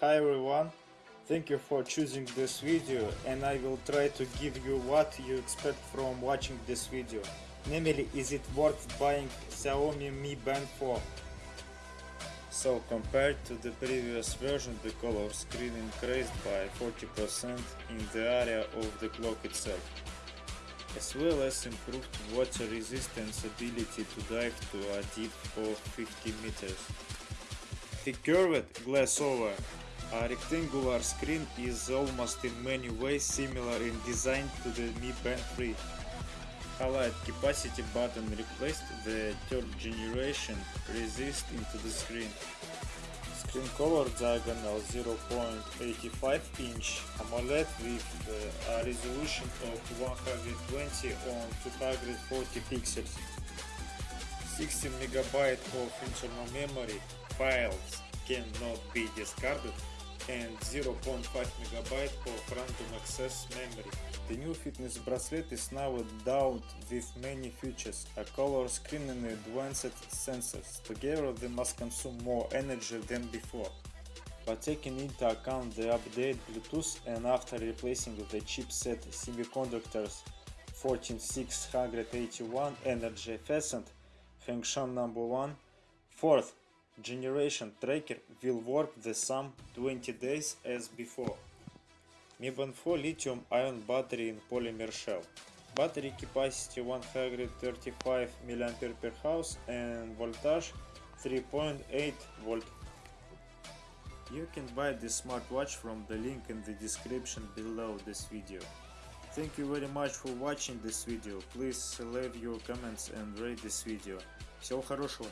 Hi everyone, thank you for choosing this video and I will try to give you what you expect from watching this video. Namely, is it worth buying Xiaomi Mi Band 4? So compared to the previous version, the color screen increased by 40% in the area of the clock itself, as well as improved water resistance ability to dive to a depth of 50 meters. The curved glass over a rectangular screen is almost in many ways similar in design to the Mi Band 3. Highlight capacity button replaced the third generation resist into the screen. Screen color diagonal 0.85 inch AMOLED with uh, a resolution of 120 on 240 pixels. 16 megabyte of internal memory files cannot be discarded and 0.5 MB of random access memory. The new fitness bracelet is now endowed with many features, a color screen and advanced sensors. Together they must consume more energy than before. But taking into account the updated Bluetooth and after replacing the chipset semiconductors 14681 energy efficient function number 1 fourth generation tracker will work the same 20 days as before. Mi Band 4 lithium ion battery in polymer shell. Battery capacity 135 mAh per hours and voltage 3.8 volt. You can buy this smartwatch from the link in the description below this video. Thank you very much for watching this video. Please leave your comments and rate this video. Всего хорошего!